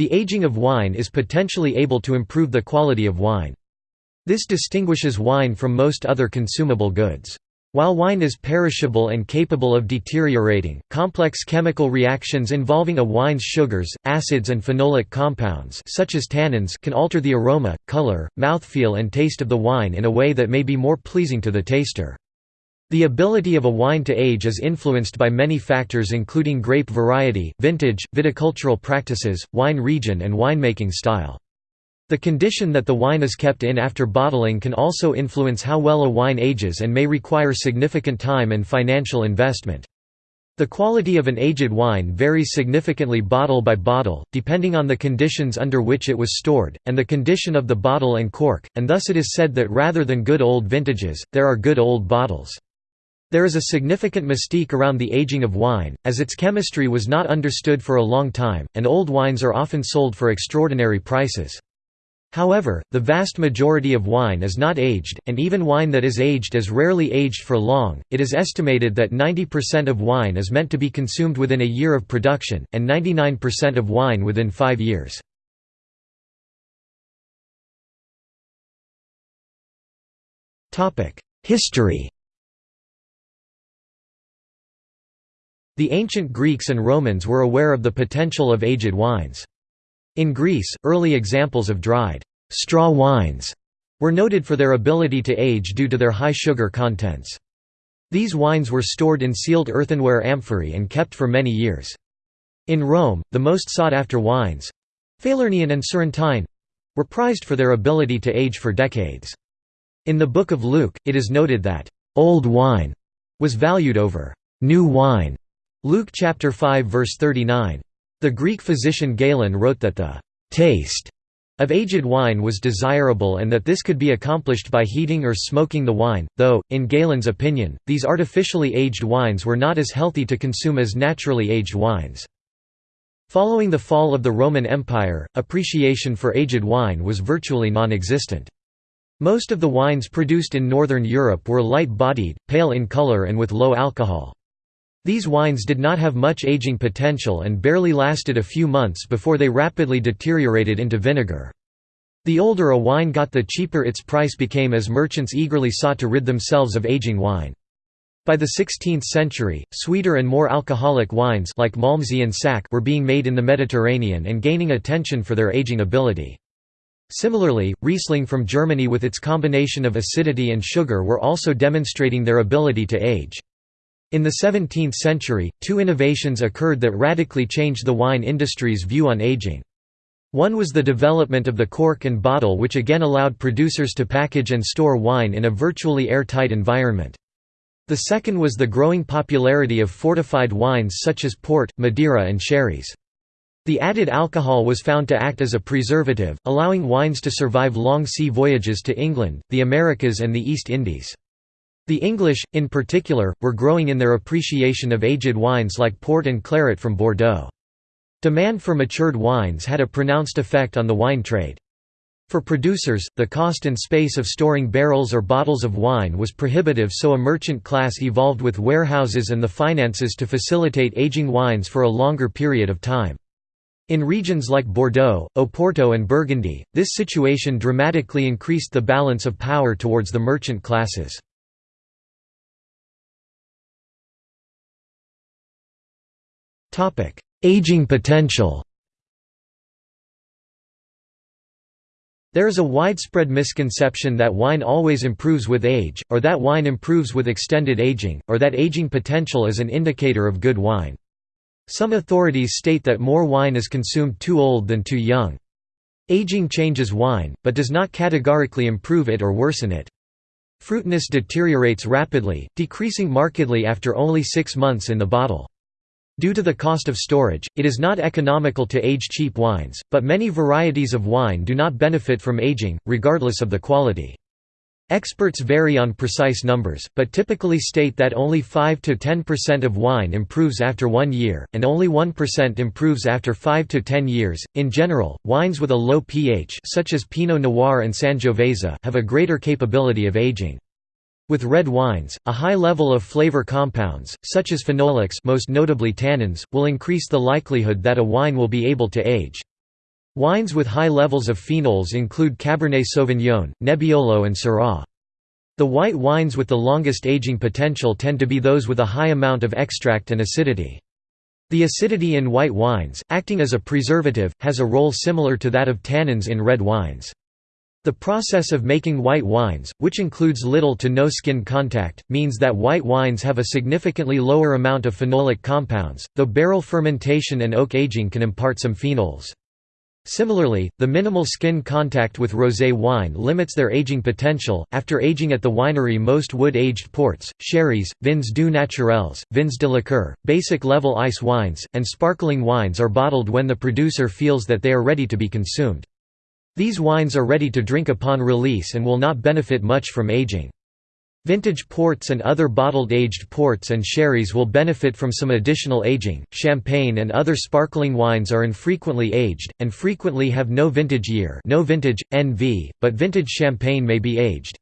The aging of wine is potentially able to improve the quality of wine. This distinguishes wine from most other consumable goods. While wine is perishable and capable of deteriorating, complex chemical reactions involving a wine's sugars, acids and phenolic compounds such as tannins can alter the aroma, color, mouthfeel and taste of the wine in a way that may be more pleasing to the taster. The ability of a wine to age is influenced by many factors including grape variety, vintage, viticultural practices, wine region and winemaking style. The condition that the wine is kept in after bottling can also influence how well a wine ages and may require significant time and financial investment. The quality of an aged wine varies significantly bottle by bottle, depending on the conditions under which it was stored, and the condition of the bottle and cork, and thus it is said that rather than good old vintages, there are good old bottles. There is a significant mystique around the aging of wine, as its chemistry was not understood for a long time, and old wines are often sold for extraordinary prices. However, the vast majority of wine is not aged, and even wine that is aged is rarely aged for long. It is estimated that 90% of wine is meant to be consumed within a year of production, and 99% of wine within five years. History The ancient Greeks and Romans were aware of the potential of aged wines. In Greece, early examples of dried straw wines were noted for their ability to age due to their high sugar contents. These wines were stored in sealed earthenware amphorae and kept for many years. In Rome, the most sought-after wines—Falernian and Surrentine—were prized for their ability to age for decades. In the Book of Luke, it is noted that, "...old wine," was valued over, "...new wine." Luke chapter 5 verse 39. The Greek physician Galen wrote that the taste of aged wine was desirable and that this could be accomplished by heating or smoking the wine, though, in Galen's opinion, these artificially aged wines were not as healthy to consume as naturally aged wines. Following the fall of the Roman Empire, appreciation for aged wine was virtually non-existent. Most of the wines produced in Northern Europe were light-bodied, pale in color and with low alcohol. These wines did not have much aging potential and barely lasted a few months before they rapidly deteriorated into vinegar. The older a wine got the cheaper its price became as merchants eagerly sought to rid themselves of aging wine. By the 16th century, sweeter and more alcoholic wines like Malmsey and Sack were being made in the Mediterranean and gaining attention for their aging ability. Similarly, Riesling from Germany with its combination of acidity and sugar were also demonstrating their ability to age. In the 17th century, two innovations occurred that radically changed the wine industry's view on aging. One was the development of the cork and bottle which again allowed producers to package and store wine in a virtually airtight environment. The second was the growing popularity of fortified wines such as port, Madeira and sherries. The added alcohol was found to act as a preservative, allowing wines to survive long sea voyages to England, the Americas and the East Indies. The English, in particular, were growing in their appreciation of aged wines like port and claret from Bordeaux. Demand for matured wines had a pronounced effect on the wine trade. For producers, the cost and space of storing barrels or bottles of wine was prohibitive so a merchant class evolved with warehouses and the finances to facilitate aging wines for a longer period of time. In regions like Bordeaux, Oporto and Burgundy, this situation dramatically increased the balance of power towards the merchant classes. Aging potential There is a widespread misconception that wine always improves with age, or that wine improves with extended aging, or that aging potential is an indicator of good wine. Some authorities state that more wine is consumed too old than too young. Aging changes wine, but does not categorically improve it or worsen it. Fruitiness deteriorates rapidly, decreasing markedly after only six months in the bottle. Due to the cost of storage, it is not economical to age cheap wines, but many varieties of wine do not benefit from aging, regardless of the quality. Experts vary on precise numbers, but typically state that only 5–10% of wine improves after one year, and only 1% improves after 5 to 10 years. In general, wines with a low pH such as Pinot Noir and Sangiovese have a greater capability of aging. With red wines, a high level of flavor compounds, such as phenolics most notably tannins, will increase the likelihood that a wine will be able to age. Wines with high levels of phenols include Cabernet Sauvignon, Nebbiolo and Syrah. The white wines with the longest aging potential tend to be those with a high amount of extract and acidity. The acidity in white wines, acting as a preservative, has a role similar to that of tannins in red wines. The process of making white wines, which includes little to no skin contact, means that white wines have a significantly lower amount of phenolic compounds, though barrel fermentation and oak aging can impart some phenols. Similarly, the minimal skin contact with rosé wine limits their aging potential. After aging at the winery, most wood aged ports, sherries, vins doux naturels, vins de liqueur, basic level ice wines, and sparkling wines are bottled when the producer feels that they are ready to be consumed. These wines are ready to drink upon release and will not benefit much from aging. Vintage ports and other bottled aged ports and sherries will benefit from some additional aging. Champagne and other sparkling wines are infrequently aged and frequently have no vintage year, no vintage NV, but vintage champagne may be aged.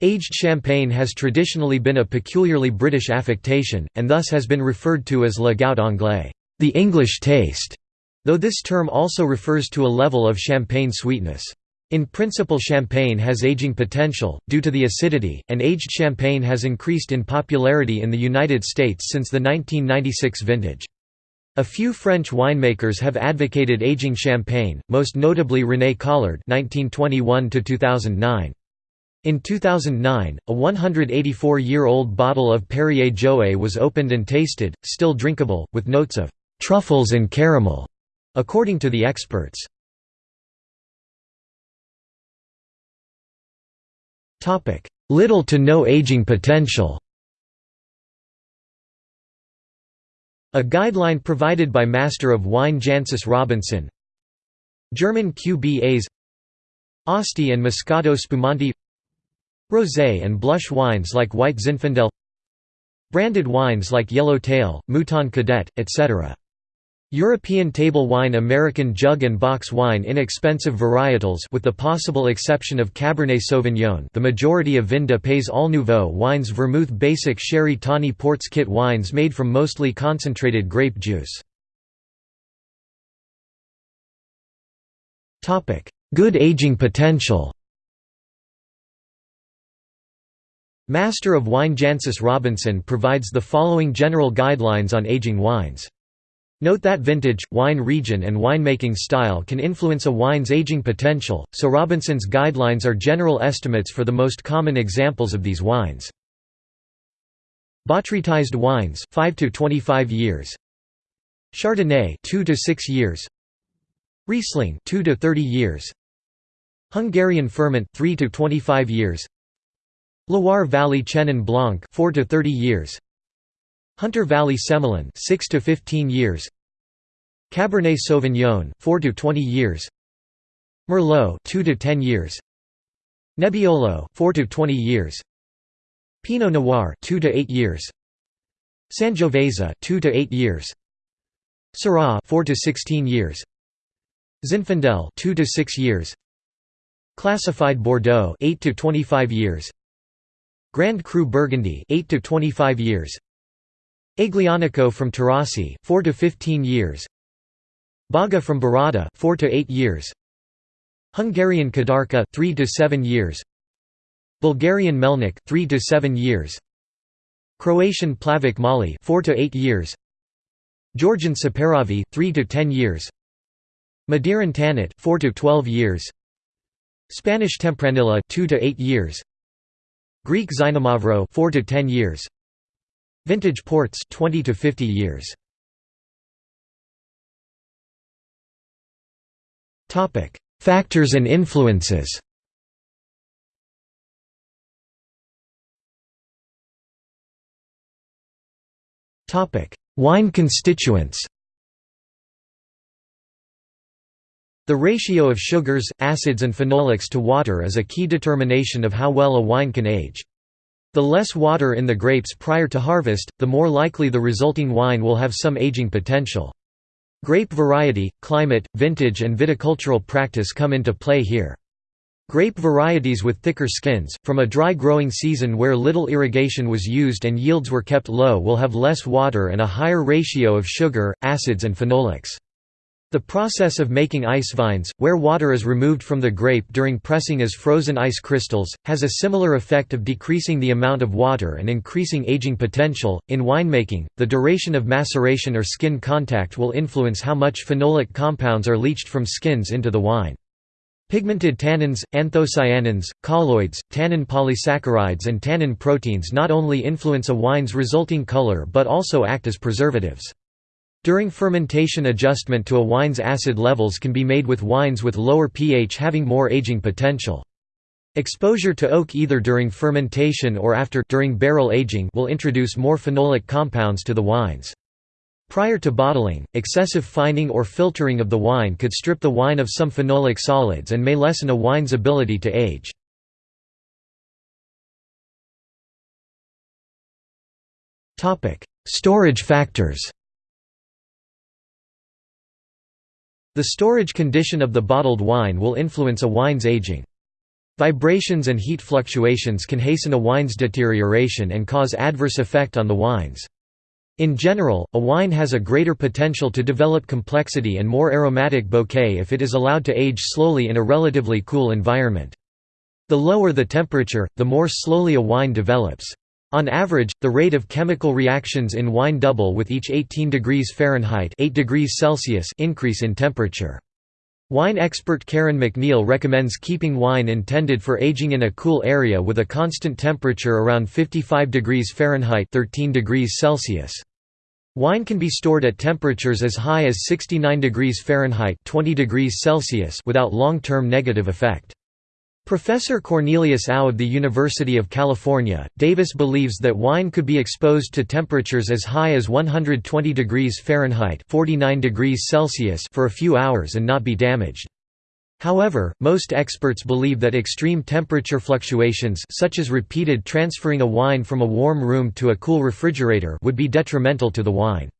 Aged champagne has traditionally been a peculiarly British affectation and thus has been referred to as le goût anglais, the English taste, though this term also refers to a level of champagne sweetness. In principle champagne has aging potential, due to the acidity, and aged champagne has increased in popularity in the United States since the 1996 vintage. A few French winemakers have advocated aging champagne, most notably René Collard (1921–2009). In 2009, a 184-year-old bottle of Perrier Jouet was opened and tasted, still drinkable, with notes of truffles and caramel, according to the experts. Little to no aging potential. A guideline provided by Master of Wine Jancis Robinson. German QBAs Asti and Moscato Spumante Rosé and blush wines like White Zinfandel. Branded wines like Yellow Tail, Mouton Cadet, etc. European table wine American jug and box wine inexpensive varietals with the possible exception of Cabernet Sauvignon the majority of Vin de Pays All Nouveau wines Vermouth Basic Sherry Tawny Ports Kit wines made from mostly concentrated grape juice. Good aging potential Master of Wine Jancis Robinson provides the following general guidelines on aging wines. Note that vintage, wine region and winemaking style can influence a wine's aging potential, so Robinson's guidelines are general estimates for the most common examples of these wines. Botrytized wines 5 to 25 years. Chardonnay 2 to 6 years. Riesling 2 to 30 years. Hungarian Furmint 3 to 25 years. Loire Valley Chenin Blanc 4 to 30 years. Hunter Valley Semillon 6 to 15 years. Cabernet Sauvignon 4 to 20 years. Merlot 2 to 10 years. Nebbiolo 4 to 20 years. Pinot Noir 2 to 8 years. Sangiovese 2 to 8 years. Syrah 4 to 16 years. Zinfandel 2 to 6 years. Classified Bordeaux 8 to 25 years. Grand Cru Burgundy 8 to 25 years Aglianico from Taurasi 4 to 15 years. Baga from Bairrada 4 to 8 years. Hungarian Kadarka 3 to 7 years. Bulgarian Melnik 3 to 7 years. Croatian Plavac Mali 4 to 8 years. Georgian Saperavi 3 to 10 years. Madiran Tannat 4 to 12 years. Spanish Tempranillo 2 to 8 years. Greek Xinomavro 4 to 10 years Vintage ports 20 to 50 years. Topic: Factors and influences. Topic: Wine constituents. The ratio of sugars, acids and phenolics to water is a key determination of how well a wine can age. The less water in the grapes prior to harvest, the more likely the resulting wine will have some aging potential. Grape variety, climate, vintage and viticultural practice come into play here. Grape varieties with thicker skins, from a dry growing season where little irrigation was used and yields were kept low will have less water and a higher ratio of sugar, acids and phenolics. The process of making ice wines, where water is removed from the grape during pressing as frozen ice crystals, has a similar effect of decreasing the amount of water and increasing aging potential. In winemaking, the duration of maceration or skin contact will influence how much phenolic compounds are leached from skins into the wine. Pigmented tannins, anthocyanins, colloids, tannin polysaccharides and tannin proteins not only influence a wine's resulting color but also act as preservatives. During fermentation adjustment to a wine's acid levels can be made with wines with lower pH having more aging potential. Exposure to oak either during fermentation or after during barrel aging will introduce more phenolic compounds to the wines. Prior to bottling, excessive fining or filtering of the wine could strip the wine of some phenolic solids and may lessen a wine's ability to age. Storage factors The storage condition of the bottled wine will influence a wine's aging. Vibrations and heat fluctuations can hasten a wine's deterioration and cause adverse effect on the wines. In general, a wine has a greater potential to develop complexity and more aromatic bouquet if it is allowed to age slowly in a relatively cool environment. The lower the temperature, the more slowly a wine develops. On average, the rate of chemical reactions in wine double with each 18 degrees Fahrenheit 8 degrees Celsius increase in temperature. Wine expert Karen MacNeil recommends keeping wine intended for aging in a cool area with a constant temperature around 55 degrees Fahrenheit 13 degrees Celsius. Wine can be stored at temperatures as high as 69 degrees Fahrenheit 20 degrees Celsius without long-term negative effect. Professor Cornelius Ough of the University of California, Davis believes that wine could be exposed to temperatures as high as 120 degrees Fahrenheit 49 degrees Celsius for a few hours and not be damaged. However, most experts believe that extreme temperature fluctuations such as repeated transferring a wine from a warm room to a cool refrigerator would be detrimental to the wine.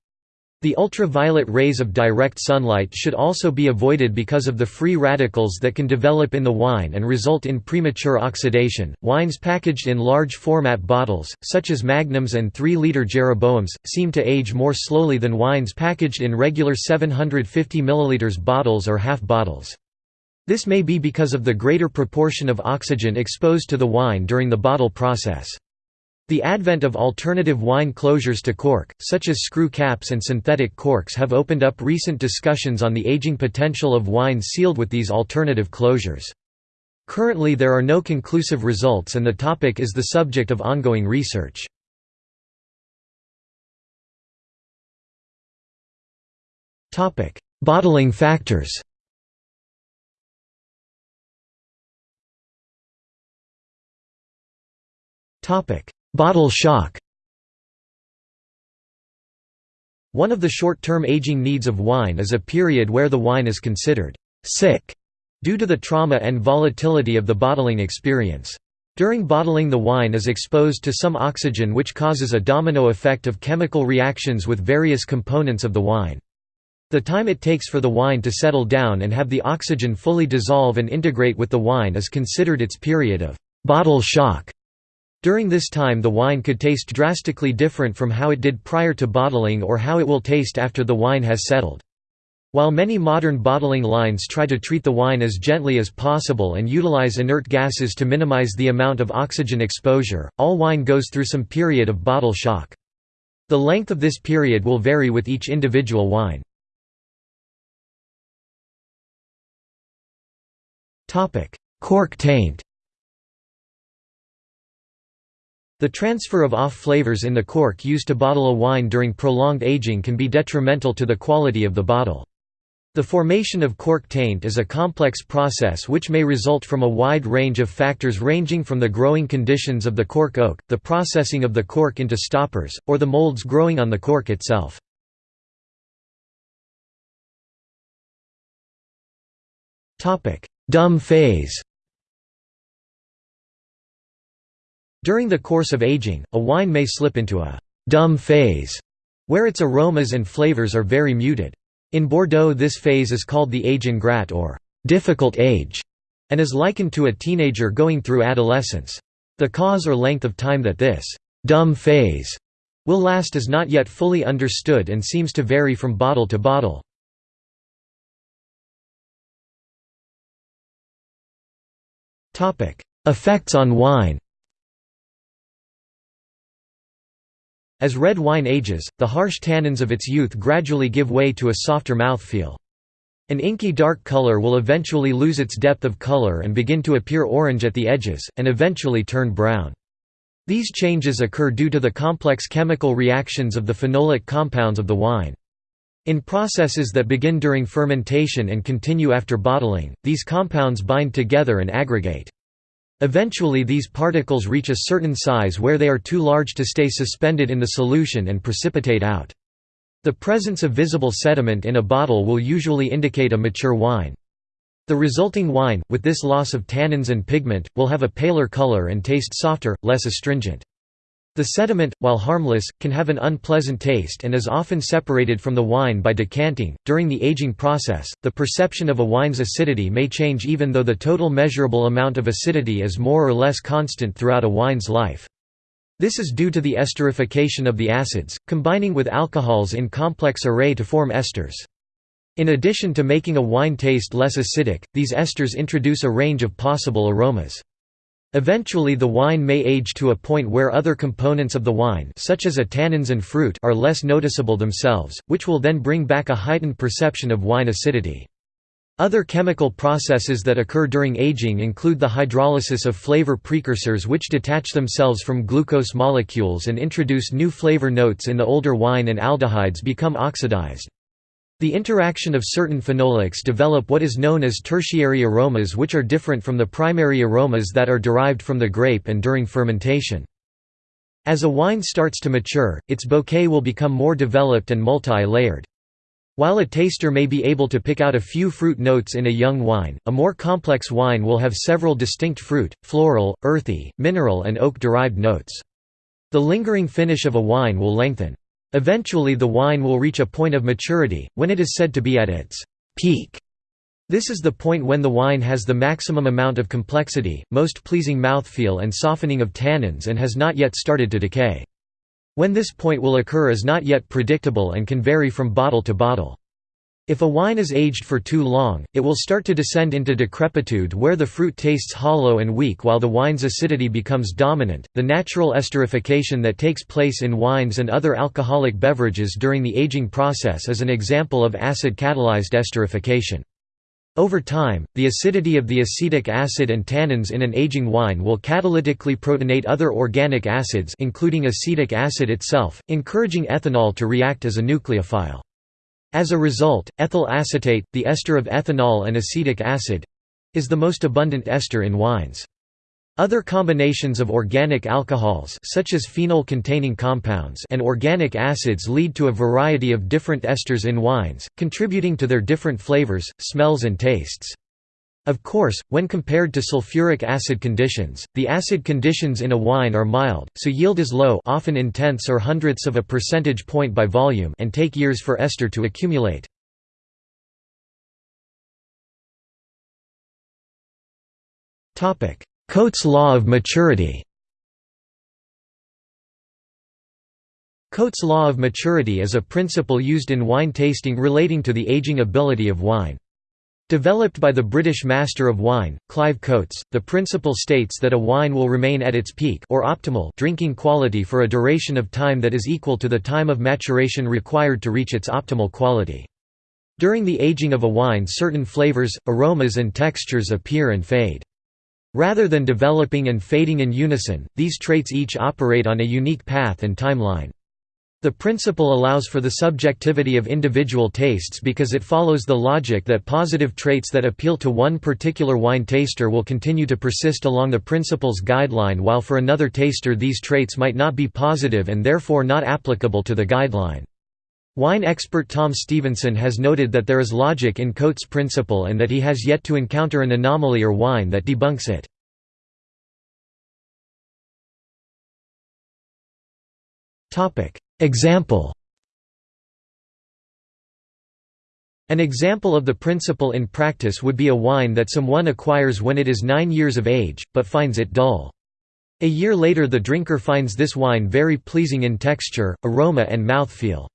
The ultraviolet rays of direct sunlight should also be avoided because of the free radicals that can develop in the wine and result in premature oxidation. Wines packaged in large format bottles, such as magnums and 3 liter Jeroboams, seem to age more slowly than wines packaged in regular 750 ml bottles or half bottles. This may be because of the greater proportion of oxygen exposed to the wine during the bottle process. The advent of alternative wine closures to cork, such as screw caps and synthetic corks have opened up recent discussions on the aging potential of wines sealed with these alternative closures. Currently there are no conclusive results and the topic is the subject of ongoing research. Bottling factors Topic: Bottle shock One of the short-term aging needs of wine is a period where the wine is considered «sick» due to the trauma and volatility of the bottling experience. During bottling the wine is exposed to some oxygen which causes a domino effect of chemical reactions with various components of the wine. The time it takes for the wine to settle down and have the oxygen fully dissolve and integrate with the wine is considered its period of «bottle shock». During this time the wine could taste drastically different from how it did prior to bottling or how it will taste after the wine has settled. While many modern bottling lines try to treat the wine as gently as possible and utilize inert gases to minimize the amount of oxygen exposure, all wine goes through some period of bottle shock. The length of this period will vary with each individual wine. Cork taint The transfer of off flavors in the cork used to bottle a wine during prolonged aging can be detrimental to the quality of the bottle. The formation of cork taint is a complex process which may result from a wide range of factors ranging from the growing conditions of the cork oak, the processing of the cork into stoppers, or the molds growing on the cork itself. Dumb phase During the course of aging, a wine may slip into a «dumb phase» where its aromas and flavors are very muted. In Bordeaux this phase is called the age ingrat or «difficult age» and is likened to a teenager going through adolescence. The cause or length of time that this «dumb phase» will last is not yet fully understood and seems to vary from bottle to bottle. Effects on wine As red wine ages, the harsh tannins of its youth gradually give way to a softer mouthfeel. An inky dark color will eventually lose its depth of color and begin to appear orange at the edges, and eventually turn brown. These changes occur due to the complex chemical reactions of the phenolic compounds of the wine. In processes that begin during fermentation and continue after bottling, these compounds bind together and aggregate. Eventually these particles reach a certain size where they are too large to stay suspended in the solution and precipitate out. The presence of visible sediment in a bottle will usually indicate a mature wine. The resulting wine, with this loss of tannins and pigment, will have a paler color and taste softer, less astringent. The sediment, while harmless, can have an unpleasant taste and is often separated from the wine by decanting. During the aging process, the perception of a wine's acidity may change even though the total measurable amount of acidity is more or less constant throughout a wine's life. This is due to the esterification of the acids, combining with alcohols in complex array to form esters. In addition to making a wine taste less acidic, these esters introduce a range of possible aromas. Eventually the wine may age to a point where other components of the wine such as a tannins and fruit are less noticeable themselves, which will then bring back a heightened perception of wine acidity. Other chemical processes that occur during aging include the hydrolysis of flavor precursors which detach themselves from glucose molecules and introduce new flavor notes in the older wine and aldehydes become oxidized. The interaction of certain phenolics develop what is known as tertiary aromas which are different from the primary aromas that are derived from the grape and during fermentation. As a wine starts to mature, its bouquet will become more developed and multi-layered. While a taster may be able to pick out a few fruit notes in a young wine, a more complex wine will have several distinct fruit, floral, earthy, mineral and oak-derived notes. The lingering finish of a wine will lengthen. Eventually the wine will reach a point of maturity, when it is said to be at its peak. This is the point when the wine has the maximum amount of complexity, most pleasing mouthfeel and softening of tannins and has not yet started to decay. When this point will occur is not yet predictable and can vary from bottle to bottle. If a wine is aged for too long, it will start to descend into decrepitude where the fruit tastes hollow and weak while the wine's acidity becomes dominant. The natural esterification that takes place in wines and other alcoholic beverages during the aging process is an example of acid catalyzed esterification. Over time, the acidity of the acetic acid and tannins in an aging wine will catalytically protonate other organic acids including acetic acid itself, encouraging ethanol to react as a nucleophile. As a result, ethyl acetate, the ester of ethanol and acetic acid—is the most abundant ester in wines. Other combinations of organic alcohols such as phenol-containing compounds and organic acids lead to a variety of different esters in wines, contributing to their different flavors, smells and tastes. Of course, when compared to sulfuric acid conditions, the acid conditions in a wine are mild, so yield is low often in tenths or hundredths of a percentage point by volume and take years for ester to accumulate. Coates' law of maturity Coates' law of maturity is a principle used in wine tasting relating to the aging ability of wine. Developed by the British Master of Wine, Clive Coates, the principle states that a wine will remain at its peak or optimal drinking quality for a duration of time that is equal to the time of maturation required to reach its optimal quality. During the aging of a wine certain flavors, aromas and textures appear and fade. Rather than developing and fading in unison, these traits each operate on a unique path and timeline. The principle allows for the subjectivity of individual tastes because it follows the logic that positive traits that appeal to one particular wine taster will continue to persist along the principle's guideline while for another taster these traits might not be positive and therefore not applicable to the guideline. Wine expert Tom Stevenson has noted that there is logic in Coates' principle and that he has yet to encounter an anomaly or wine that debunks it. Example An example of the principle in practice would be a wine that someone acquires when it is nine years of age, but finds it dull. A year later the drinker finds this wine very pleasing in texture, aroma and mouthfeel.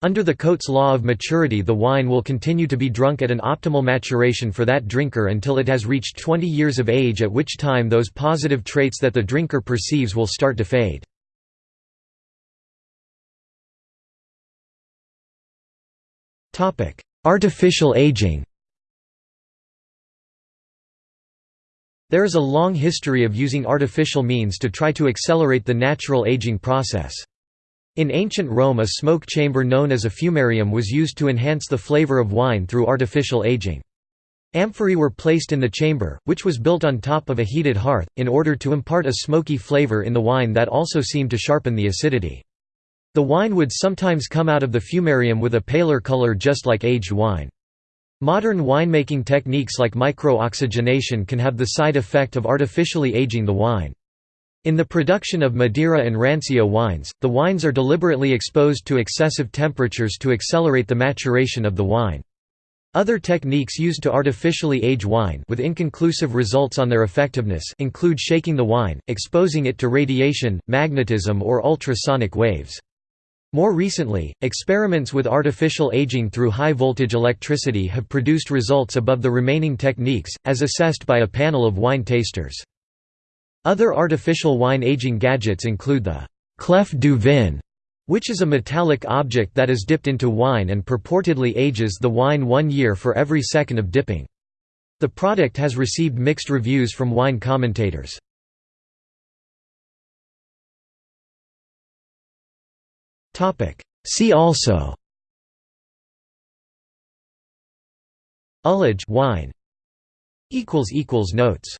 Under the Coates law of maturity the wine will continue to be drunk at an optimal maturation for that drinker until it has reached 20 years of age at which time those positive traits that the drinker perceives will start to fade. Artificial aging There is a long history of using artificial means to try to accelerate the natural aging process. In ancient Rome a smoke chamber known as a fumarium was used to enhance the flavor of wine through artificial aging. Amphorae were placed in the chamber, which was built on top of a heated hearth, in order to impart a smoky flavor in the wine that also seemed to sharpen the acidity. The wine would sometimes come out of the fumarium with a paler color just like aged wine. Modern winemaking techniques like micro-oxygenation can have the side effect of artificially aging the wine. In the production of Madeira and Rancio wines, the wines are deliberately exposed to excessive temperatures to accelerate the maturation of the wine. Other techniques used to artificially age wine with inconclusive results on their effectiveness include shaking the wine, exposing it to radiation, magnetism or ultrasonic waves. More recently, experiments with artificial aging through high-voltage electricity have produced results above the remaining techniques, as assessed by a panel of wine tasters. Other artificial wine aging gadgets include the clef du vin, which is a metallic object that is dipped into wine and purportedly ages the wine one year for every second of dipping. The product has received mixed reviews from wine commentators. See also. Ullage wine. Equals equals Notes